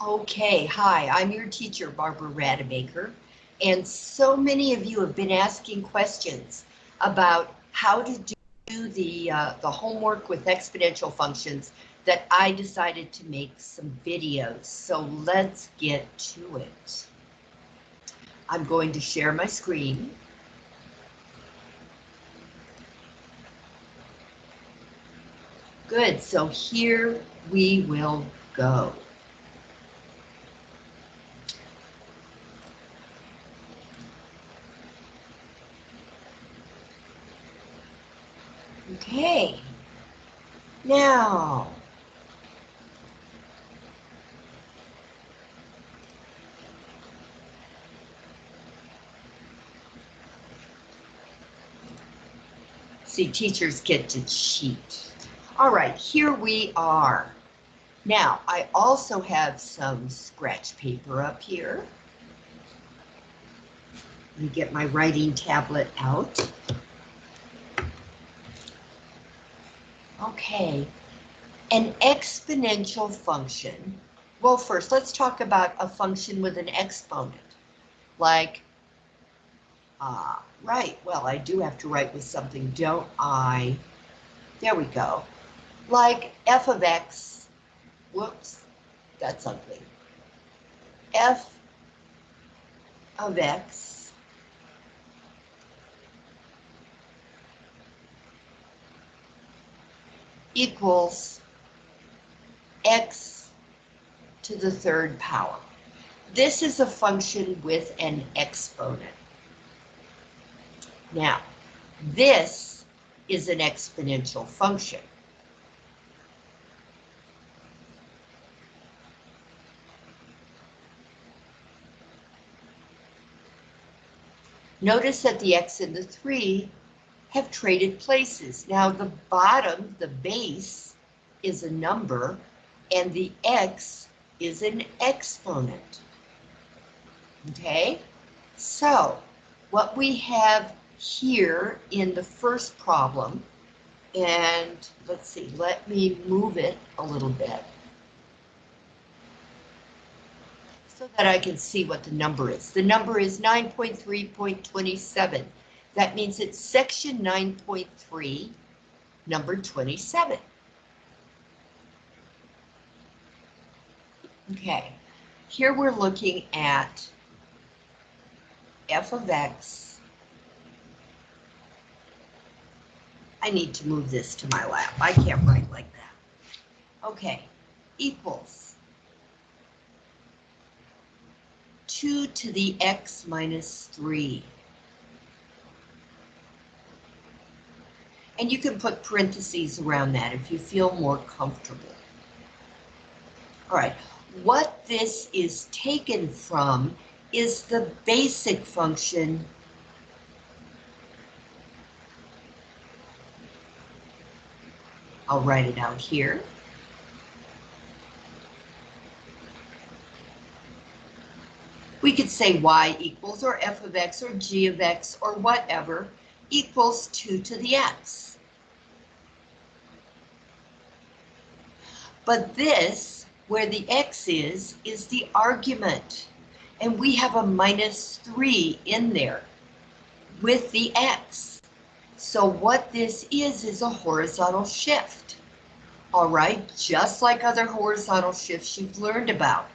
Okay, hi, I'm your teacher, Barbara Rademacher, and so many of you have been asking questions about how to do the, uh, the homework with exponential functions that I decided to make some videos. So let's get to it. I'm going to share my screen. Good, so here we will go. Okay. Now. See, teachers get to cheat. All right, here we are. Now, I also have some scratch paper up here. Let me get my writing tablet out. Okay, an exponential function. Well, first, let's talk about a function with an exponent. Like, uh, right, well, I do have to write with something, don't I? There we go. Like f of x, whoops, that's ugly. f of x equals x to the third power. This is a function with an exponent. Now, this is an exponential function. Notice that the x and the 3 have traded places. Now the bottom, the base, is a number, and the x is an exponent. Okay, so what we have here in the first problem, and let's see, let me move it a little bit so that I can see what the number is. The number is 9.3.27. That means it's section 9.3, number 27. Okay, here we're looking at f of x. I need to move this to my lap. I can't write like that. Okay, equals 2 to the x minus 3. And you can put parentheses around that if you feel more comfortable. All right, what this is taken from is the basic function I'll write it out here. We could say y equals or f of x or g of x or whatever equals 2 to the x. But this, where the x is, is the argument. And we have a minus 3 in there with the x. So what this is, is a horizontal shift. All right, just like other horizontal shifts you've learned about.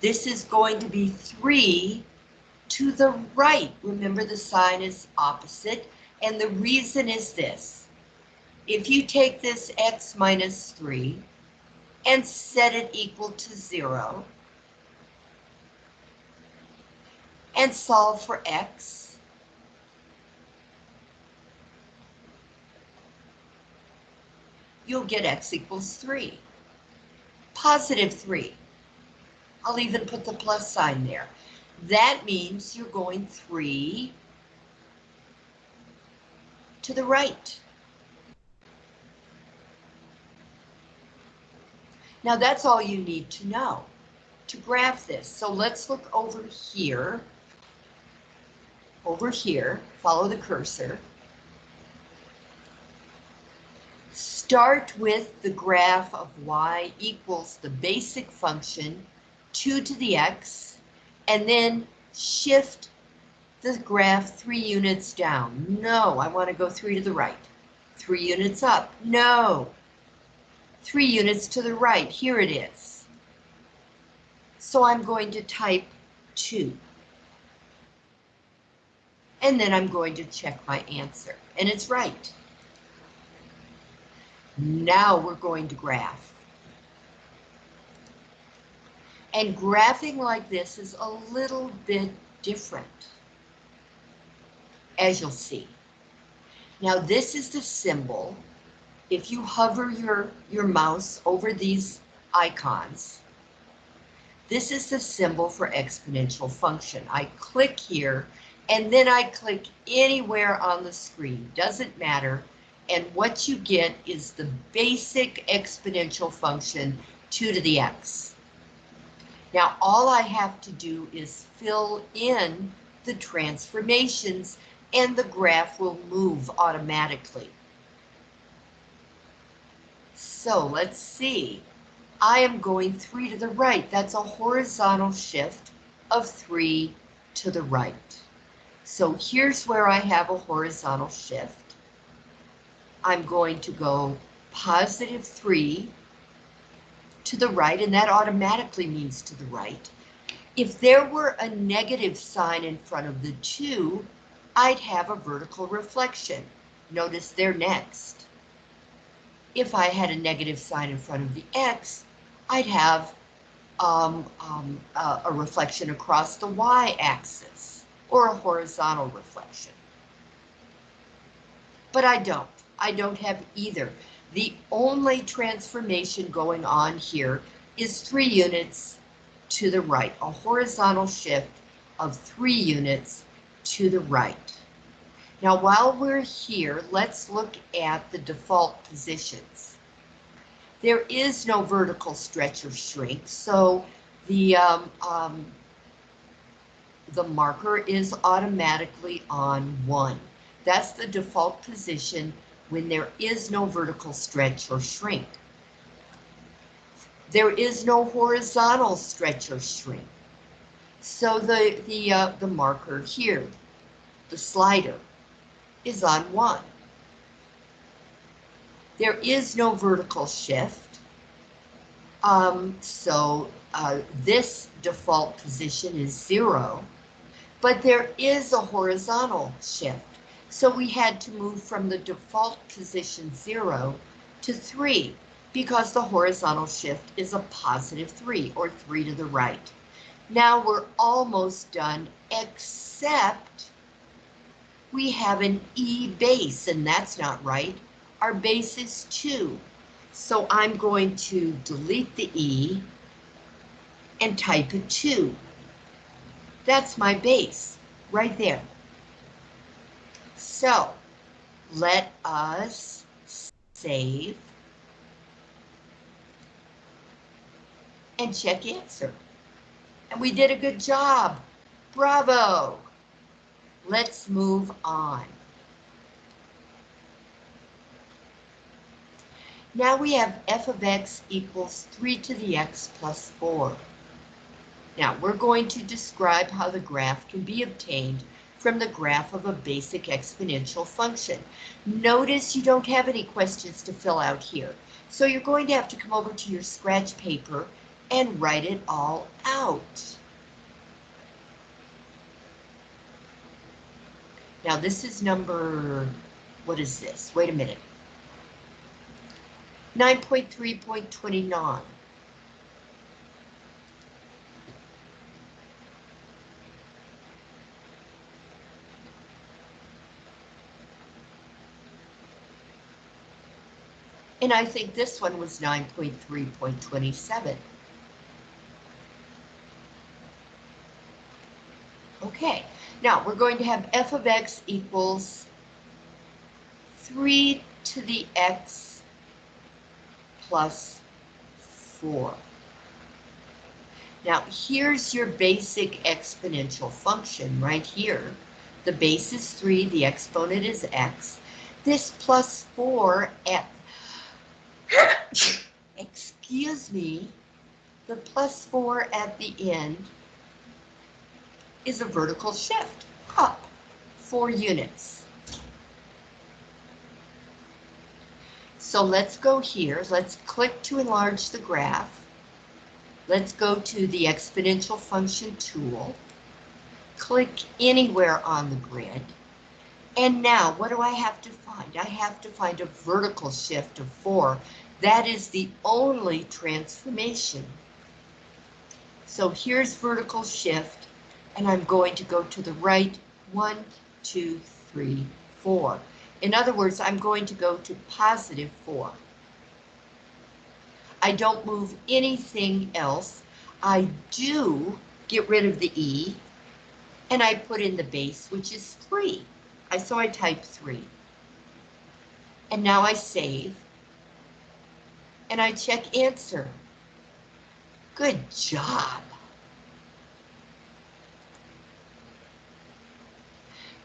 This is going to be 3 to the right. Remember the sign is opposite. And the reason is this. If you take this x minus 3 and set it equal to zero. And solve for x. You'll get x equals 3. Positive 3. I'll even put the plus sign there. That means you're going 3 to the right. Now that's all you need to know to graph this. So let's look over here. Over here, follow the cursor. Start with the graph of y equals the basic function 2 to the x, and then shift the graph three units down. No, I want to go three to the right. Three units up. No. Three units to the right. Here it is. So I'm going to type 2. And then I'm going to check my answer. And it's right. Now we're going to graph. And graphing like this is a little bit different as you'll see. Now this is the symbol. If you hover your, your mouse over these icons, this is the symbol for exponential function. I click here and then I click anywhere on the screen, doesn't matter. And what you get is the basic exponential function 2 to the x. Now all I have to do is fill in the transformations and the graph will move automatically. So let's see. I am going three to the right. That's a horizontal shift of three to the right. So here's where I have a horizontal shift. I'm going to go positive three to the right, and that automatically means to the right. If there were a negative sign in front of the two, I'd have a vertical reflection. Notice there next. If I had a negative sign in front of the X, I'd have um, um, uh, a reflection across the y-axis or a horizontal reflection. But I don't. I don't have either. The only transformation going on here is three units to the right, a horizontal shift of three units to the right. Now, while we're here, let's look at the default positions. There is no vertical stretch or shrink, so the um, um, the marker is automatically on one. That's the default position when there is no vertical stretch or shrink. There is no horizontal stretch or shrink. So the, the, uh, the marker here, the slider, is on one. There is no vertical shift. Um, so uh, this default position is zero, but there is a horizontal shift. So we had to move from the default position zero to three because the horizontal shift is a positive three or three to the right. Now we're almost done, except we have an E base, and that's not right. Our base is two. So I'm going to delete the E and type a two. That's my base right there. So let us save and check answer. And we did a good job. Bravo. Let's move on. Now we have f of x equals 3 to the x plus 4. Now we're going to describe how the graph can be obtained from the graph of a basic exponential function. Notice you don't have any questions to fill out here. So you're going to have to come over to your scratch paper and write it all out. Now this is number, what is this? Wait a minute. 9.3.29. And I think this one was 9.3.27. Okay, now we're going to have f of x equals 3 to the x plus 4. Now here's your basic exponential function right here. The base is 3, the exponent is x. This plus 4 at, excuse me, the plus 4 at the end is a vertical shift up 4 units. So let's go here. Let's click to enlarge the graph. Let's go to the exponential function tool. Click anywhere on the grid. And now, what do I have to find? I have to find a vertical shift of 4. That is the only transformation. So here's vertical shift, and I'm going to go to the right, one, two, three, four. In other words, I'm going to go to positive 4. I don't move anything else. I do get rid of the E, and I put in the base, which is 3. I so I type 3. And now I save, and I check answer. Good job.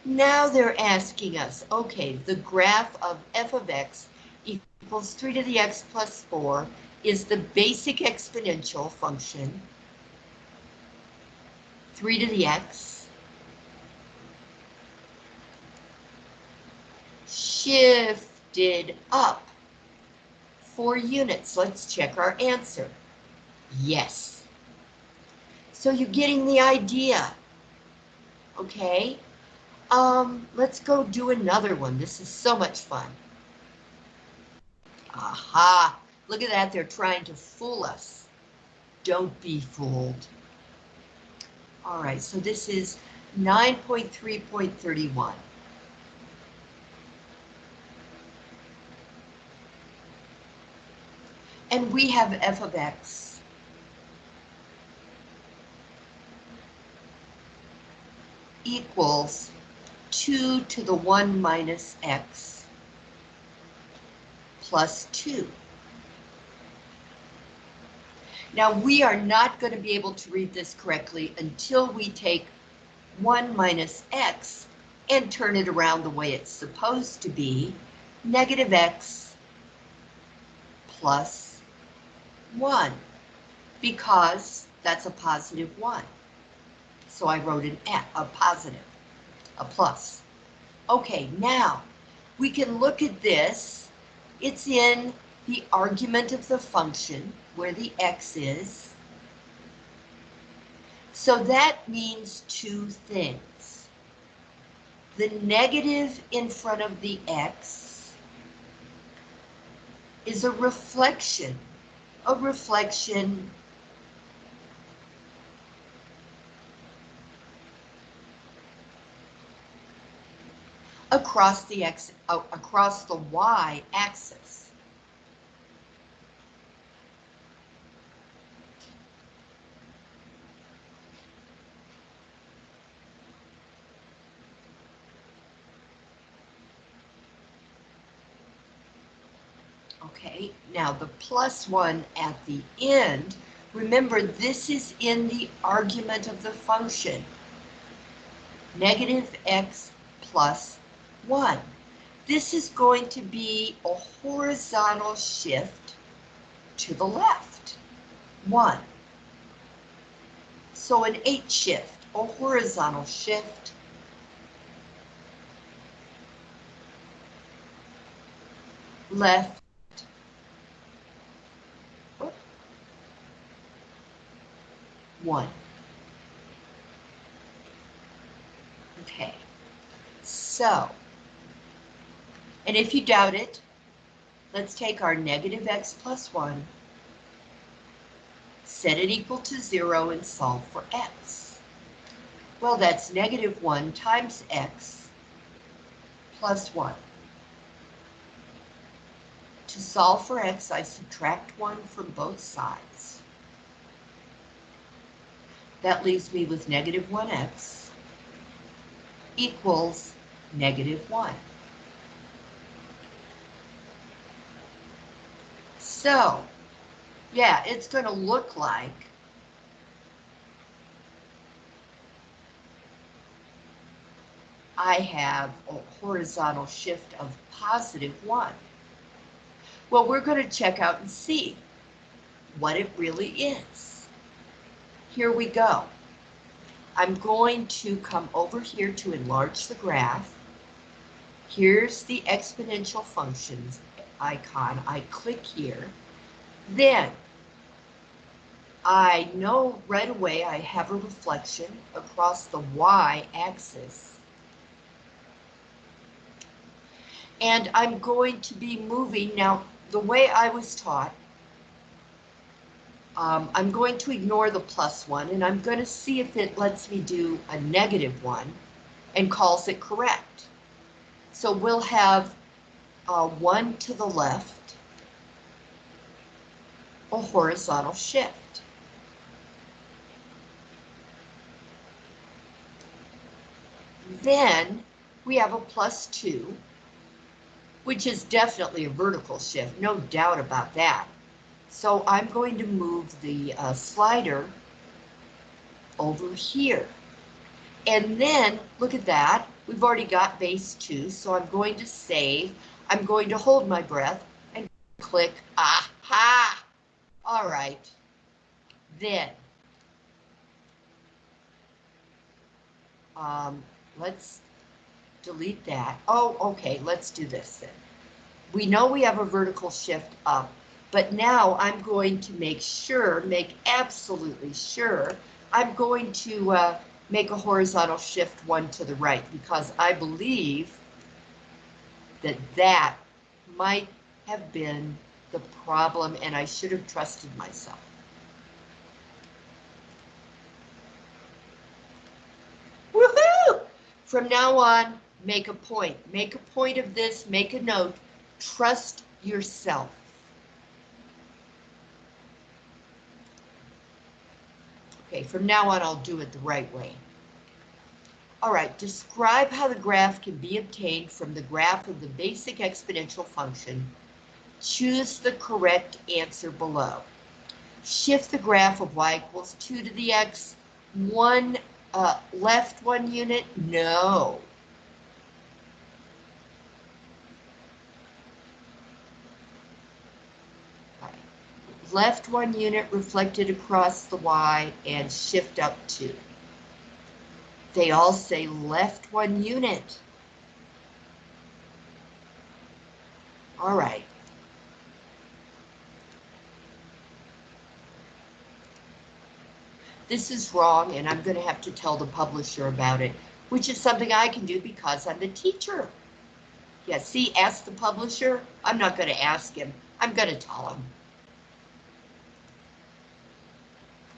Now they're asking us, okay, the graph of f of x equals 3 to the x plus 4 is the basic exponential function, 3 to the x, shifted up 4 units. Let's check our answer. Yes. So you're getting the idea. Okay. Um, let's go do another one. This is so much fun. Aha, look at that, they're trying to fool us. Don't be fooled. All right, so this is 9.3.31. And we have f of x equals 2 to the 1 minus x plus 2. Now we are not going to be able to read this correctly until we take 1 minus x and turn it around the way it's supposed to be, negative x plus 1, because that's a positive 1. So I wrote an a, a positive a plus. Okay, now we can look at this. It's in the argument of the function where the x is. So that means two things. The negative in front of the x is a reflection, a reflection across the x uh, across the y axis. Okay, now the plus one at the end, remember this is in the argument of the function. Negative x plus 1. This is going to be a horizontal shift to the left. 1. So an 8 shift, a horizontal shift. Left. One. Okay. So and if you doubt it, let's take our negative x plus 1, set it equal to 0, and solve for x. Well, that's negative 1 times x plus 1. To solve for x, I subtract 1 from both sides. That leaves me with negative 1x equals negative 1. So, yeah, it's going to look like I have a horizontal shift of positive 1. Well, we're going to check out and see what it really is. here we go. I'm going to come over here to enlarge the graph. Here's the exponential functions icon. I click here. Then I know right away I have a reflection across the y-axis. And I'm going to be moving, now the way I was taught, um, I'm going to ignore the plus one and I'm going to see if it lets me do a negative one and calls it correct. So we'll have uh, one to the left, a horizontal shift. Then we have a plus two, which is definitely a vertical shift, no doubt about that. So I'm going to move the uh, slider over here. And then, look at that, we've already got base two, so I'm going to save. I'm going to hold my breath and click, aha! All right, then, um, let's delete that. Oh, okay, let's do this then. We know we have a vertical shift up but now I'm going to make sure, make absolutely sure, I'm going to uh, make a horizontal shift one to the right because I believe that that might have been the problem and I should have trusted myself. Woohoo! From now on, make a point. Make a point of this, make a note, trust yourself. Okay, from now on, I'll do it the right way. All right, describe how the graph can be obtained from the graph of the basic exponential function. Choose the correct answer below. Shift the graph of y equals 2 to the x, one uh, left one unit? No. left one unit reflected across the Y and shift up two. They all say left one unit. All right. This is wrong and I'm going to have to tell the publisher about it, which is something I can do because I'm the teacher. Yeah, see, ask the publisher. I'm not going to ask him. I'm going to tell him.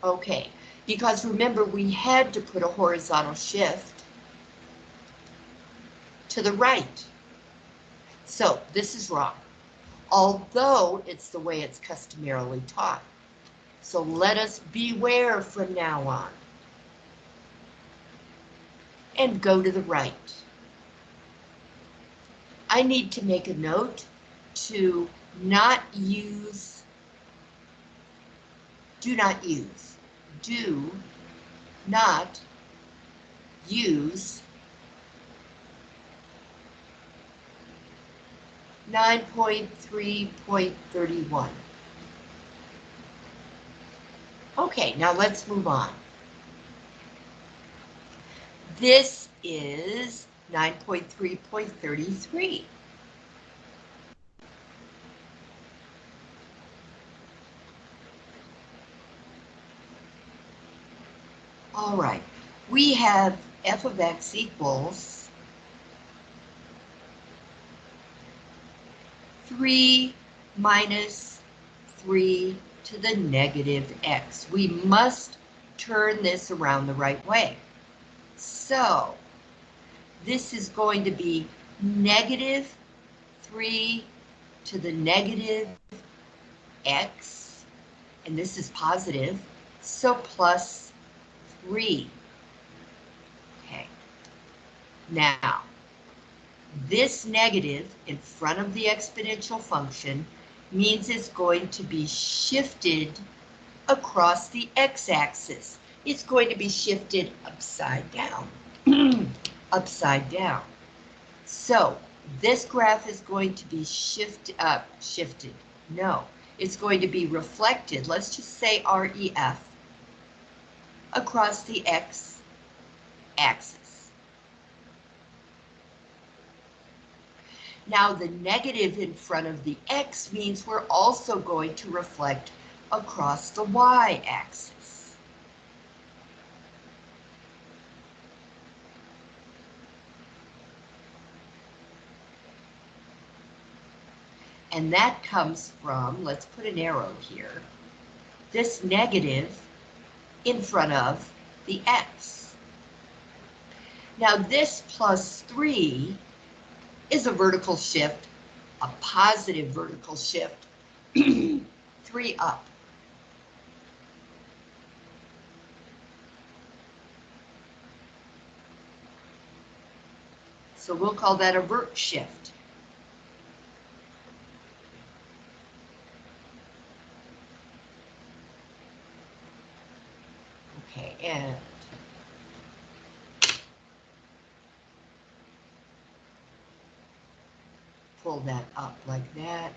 Okay, because remember we had to put a horizontal shift to the right. So this is wrong, although it's the way it's customarily taught. So let us beware from now on. And go to the right. I need to make a note to not use, do not use do not use 9.3.31. Okay, now let's move on. This is 9.3.33. All right, we have f of x equals 3 minus 3 to the negative x. We must turn this around the right way. So this is going to be negative 3 to the negative x, and this is positive, so plus three. Okay. Now, this negative in front of the exponential function means it's going to be shifted across the x-axis. It's going to be shifted upside down. upside down. So this graph is going to be shift up, shifted. No, it's going to be reflected. Let's just say REF across the x axis. Now the negative in front of the x means we're also going to reflect across the y-axis. And that comes from, let's put an arrow here, this negative in front of the x. Now this plus 3 is a vertical shift, a positive vertical shift, 3 up. So we'll call that a vert shift. And pull that up like that.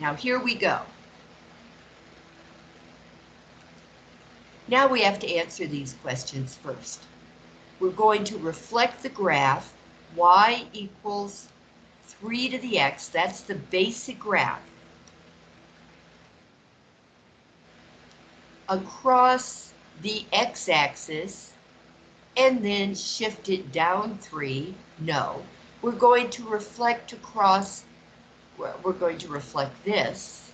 Now here we go. Now we have to answer these questions first. We're going to reflect the graph y equals 3 to the x, that's the basic graph. Across the x-axis and then shift it down 3, no. We're going to reflect across, we're going to reflect this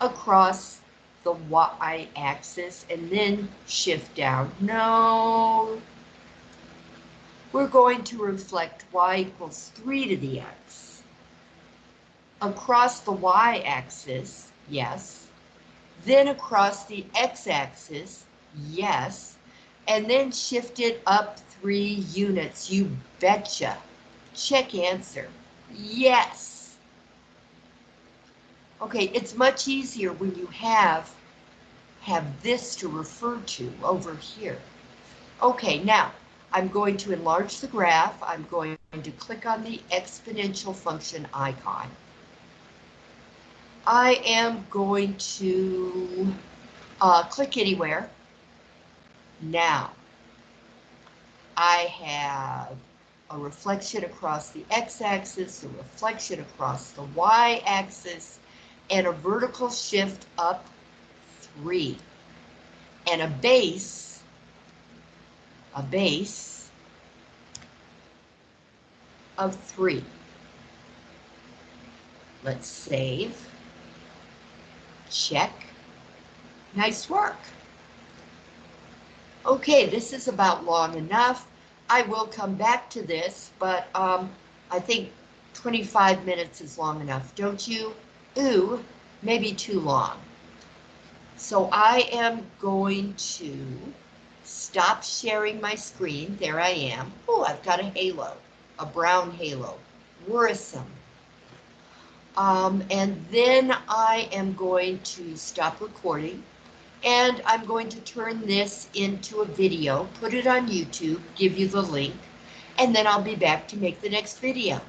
across the y-axis and then shift down. No. We're going to reflect y equals 3 to the x. Across the y-axis, yes. Then across the x-axis, yes. And then shift it up 3 units, you betcha. Check answer. Yes. Okay, it's much easier when you have have this to refer to over here. Okay, now I'm going to enlarge the graph. I'm going to click on the exponential function icon. I am going to uh, click anywhere. Now, I have a reflection across the x-axis, a reflection across the y-axis, and a vertical shift up three. And a base, a base of three. Let's save. Check. Nice work. Okay, this is about long enough. I will come back to this, but um, I think 25 minutes is long enough, don't you? Ooh, maybe too long. So I am going to stop sharing my screen. There I am. Oh, I've got a halo, a brown halo. Worrisome. Um, and then I am going to stop recording and I'm going to turn this into a video, put it on YouTube, give you the link, and then I'll be back to make the next video.